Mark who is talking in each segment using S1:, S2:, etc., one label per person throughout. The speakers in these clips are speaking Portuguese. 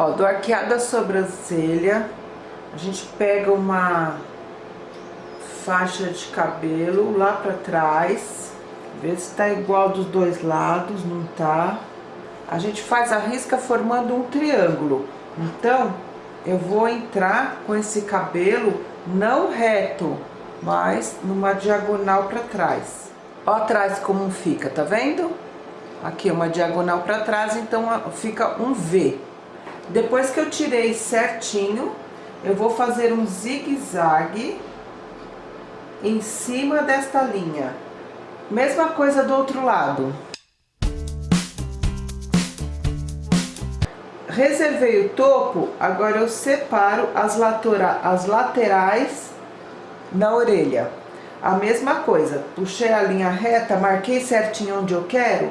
S1: Ó, do arqueado da sobrancelha, a gente pega uma faixa de cabelo lá pra trás, vê se tá igual dos dois lados, não tá. A gente faz a risca formando um triângulo. Então, eu vou entrar com esse cabelo não reto, mas numa diagonal pra trás. Ó atrás como fica, tá vendo? Aqui uma diagonal pra trás, então fica um V. Depois que eu tirei certinho, eu vou fazer um zigue-zague em cima desta linha. Mesma coisa do outro lado. Reservei o topo, agora eu separo as, as laterais na orelha. A mesma coisa, puxei a linha reta, marquei certinho onde eu quero,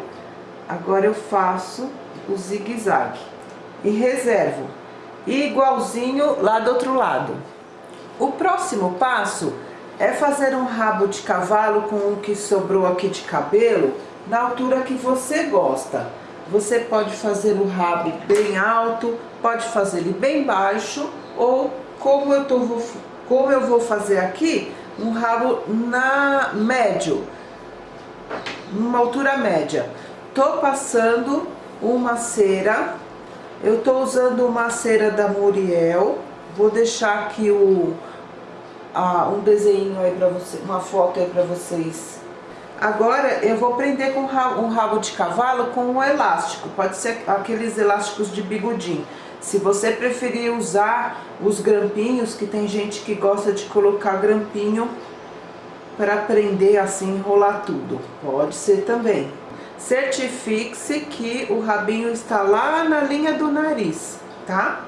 S1: agora eu faço o zigue-zague e reservo. igualzinho lá do outro lado. O próximo passo é fazer um rabo de cavalo com o que sobrou aqui de cabelo na altura que você gosta. Você pode fazer o rabo bem alto, pode fazer ele bem baixo ou como eu, tô, como eu vou fazer aqui, um rabo na médio, numa altura média. Tô passando uma cera eu tô usando uma cera da Muriel. Vou deixar aqui o, a, um desenho aí pra você, uma foto aí pra vocês. Agora eu vou prender com um rabo de cavalo com um elástico. Pode ser aqueles elásticos de bigodinho. Se você preferir usar os grampinhos, que tem gente que gosta de colocar grampinho para prender assim, enrolar tudo. Pode ser também certifique-se que o rabinho está lá na linha do nariz, tá?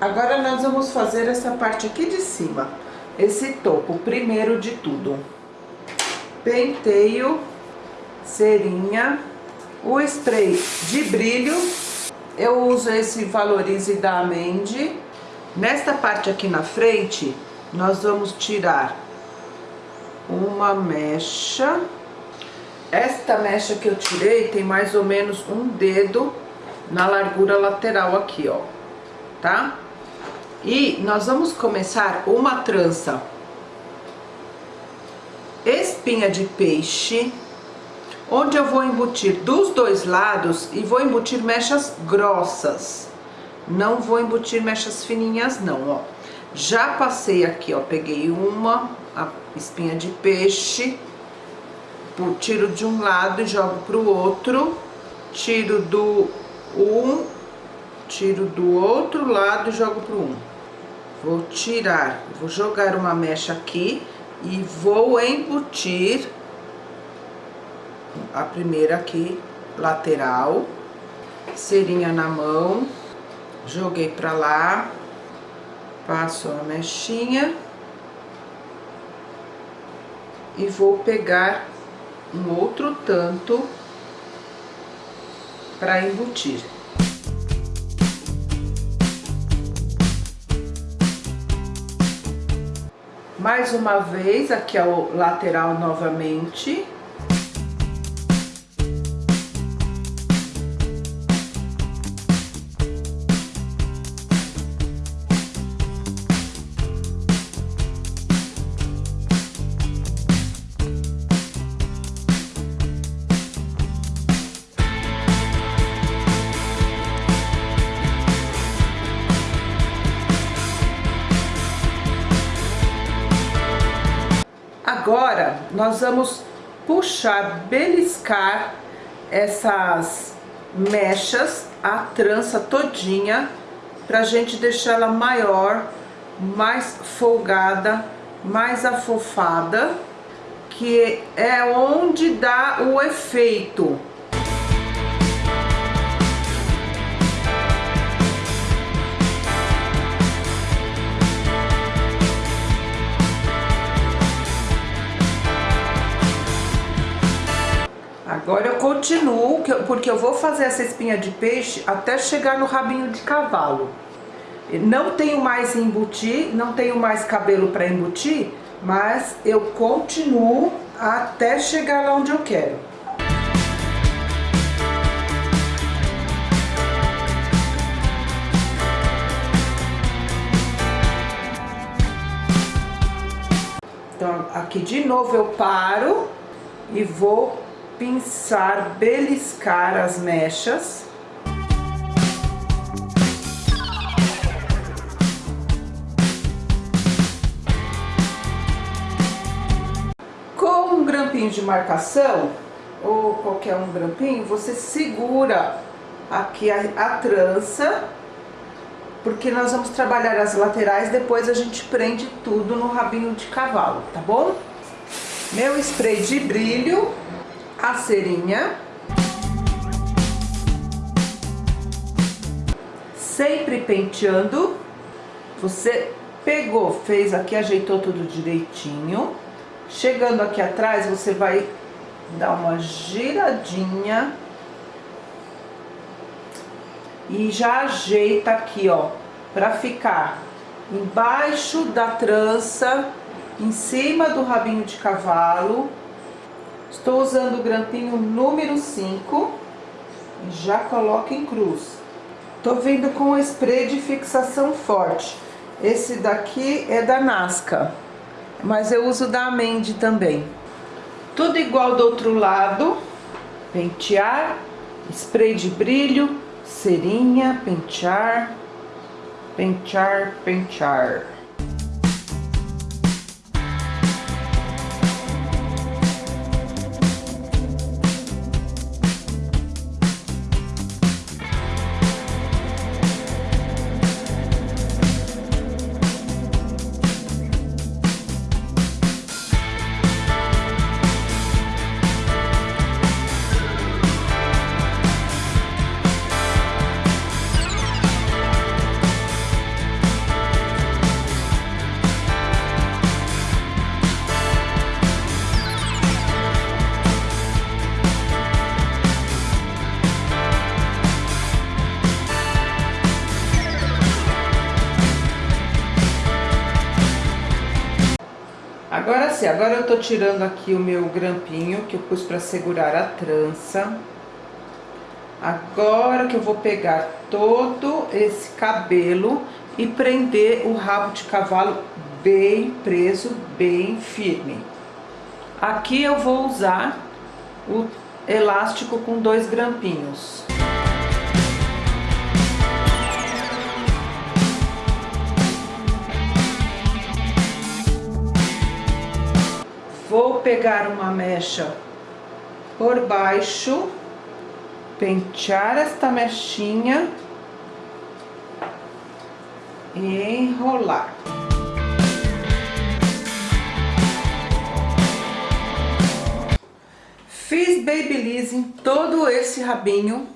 S1: Agora nós vamos fazer essa parte aqui de cima, esse topo, primeiro de tudo. Penteio, cerinha, o spray de brilho, eu uso esse Valorize da Amende. Nesta parte aqui na frente, nós vamos tirar uma mecha esta mecha que eu tirei tem mais ou menos um dedo na largura lateral aqui, ó, tá? E nós vamos começar uma trança espinha de peixe, onde eu vou embutir dos dois lados e vou embutir mechas grossas. Não vou embutir mechas fininhas não, ó. Já passei aqui, ó, peguei uma, espinha de peixe, Tipo, tiro de um lado e jogo pro outro, tiro do um, tiro do outro lado e jogo pro um. Vou tirar, vou jogar uma mecha aqui e vou embutir a primeira aqui, lateral, cerinha na mão, joguei pra lá, passo a mechinha. E vou pegar um outro tanto para embutir. Mais uma vez, aqui é o lateral novamente. Nós vamos puxar, beliscar essas mechas, a trança todinha, pra gente deixar ela maior, mais folgada, mais afofada, que é onde dá o efeito. Agora eu continuo, porque eu vou fazer essa espinha de peixe até chegar no rabinho de cavalo. Não tenho mais embutir, não tenho mais cabelo para embutir, mas eu continuo até chegar lá onde eu quero. Então, aqui de novo eu paro e vou pinçar, beliscar as mechas. Com um grampinho de marcação, ou qualquer um grampinho, você segura aqui a, a trança, porque nós vamos trabalhar as laterais, depois a gente prende tudo no rabinho de cavalo, tá bom? Meu spray de brilho, a cerinha. Sempre penteando. Você pegou, fez aqui, ajeitou tudo direitinho. Chegando aqui atrás, você vai dar uma giradinha e já ajeita aqui, ó, pra ficar embaixo da trança, em cima do rabinho de cavalo. Estou usando o grampinho número 5 e já coloco em cruz. Tô vindo com o spray de fixação forte. Esse daqui é da Nasca, mas eu uso da Amende também. Tudo igual do outro lado. Pentear, spray de brilho, cerinha, pentear, pentear, pentear. Agora eu tô tirando aqui o meu grampinho que eu pus pra segurar a trança. Agora que eu vou pegar todo esse cabelo e prender o rabo de cavalo bem preso, bem firme. Aqui eu vou usar o elástico com dois grampinhos. Vou pegar uma mecha por baixo, pentear esta mechinha e enrolar. Fiz babyliss em todo esse rabinho,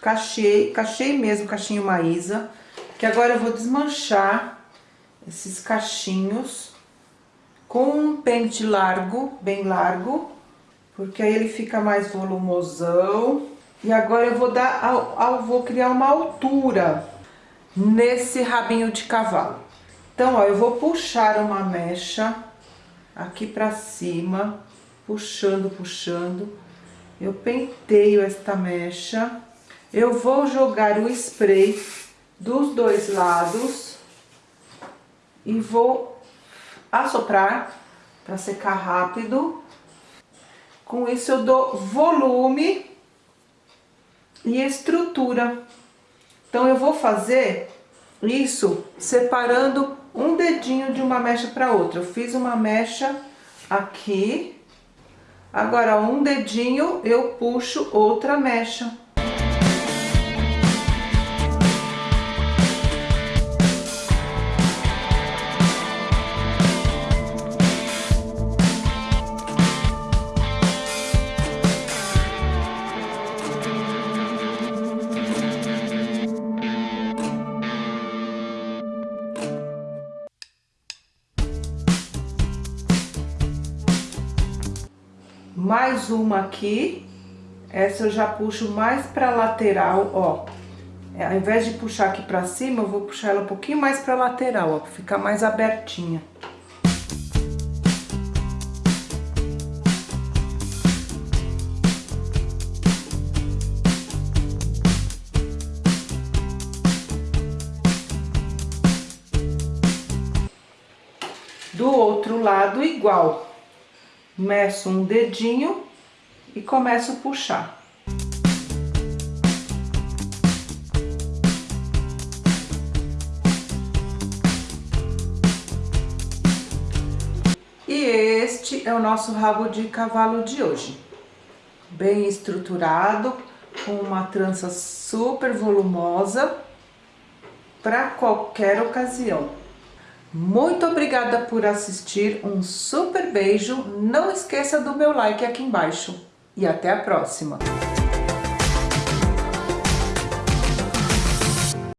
S1: cachei, cachei mesmo, cachinho maísa, que agora eu vou desmanchar esses cachinhos com um pente largo, bem largo, porque aí ele fica mais volumosão. E agora eu vou dar, ao, vou criar uma altura nesse rabinho de cavalo. Então, ó, eu vou puxar uma mecha aqui pra cima, puxando, puxando. Eu penteio esta mecha. Eu vou jogar o spray dos dois lados e vou assoprar para secar rápido. Com isso eu dou volume e estrutura. Então eu vou fazer isso separando um dedinho de uma mecha para outra. Eu fiz uma mecha aqui, agora um dedinho eu puxo outra mecha. Mais uma aqui. Essa eu já puxo mais pra lateral, ó. É, ao invés de puxar aqui pra cima, eu vou puxar ela um pouquinho mais pra lateral, ó, pra ficar mais abertinha. Do outro lado igual. Meço um dedinho e começo a puxar. E este é o nosso rabo de cavalo de hoje. Bem estruturado, com uma trança super volumosa para qualquer ocasião. Muito obrigada por assistir, um super beijo, não esqueça do meu like aqui embaixo e até a próxima!